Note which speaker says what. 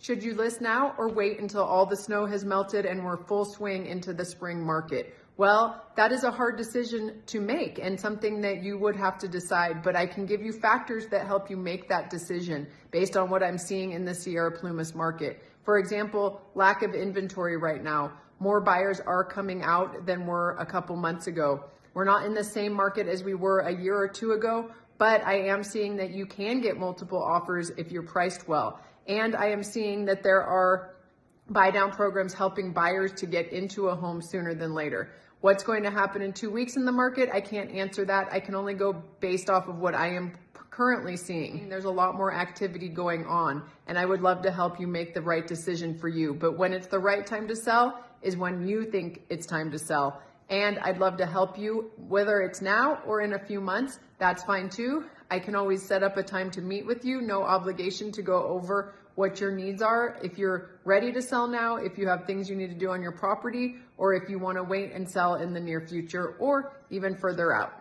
Speaker 1: Should you list now or wait until all the snow has melted and we're full swing into the spring market? Well, that is a hard decision to make and something that you would have to decide, but I can give you factors that help you make that decision based on what I'm seeing in the Sierra Plumas market. For example, lack of inventory right now. More buyers are coming out than were a couple months ago. We're not in the same market as we were a year or two ago, but I am seeing that you can get multiple offers if you're priced well. And I am seeing that there are buy down programs helping buyers to get into a home sooner than later. What's going to happen in two weeks in the market? I can't answer that. I can only go based off of what I am currently seeing. There's a lot more activity going on, and I would love to help you make the right decision for you. But when it's the right time to sell is when you think it's time to sell. And I'd love to help you, whether it's now or in a few months, that's fine too. I can always set up a time to meet with you, no obligation to go over what your needs are. If you're ready to sell now, if you have things you need to do on your property, or if you want to wait and sell in the near future or even further out.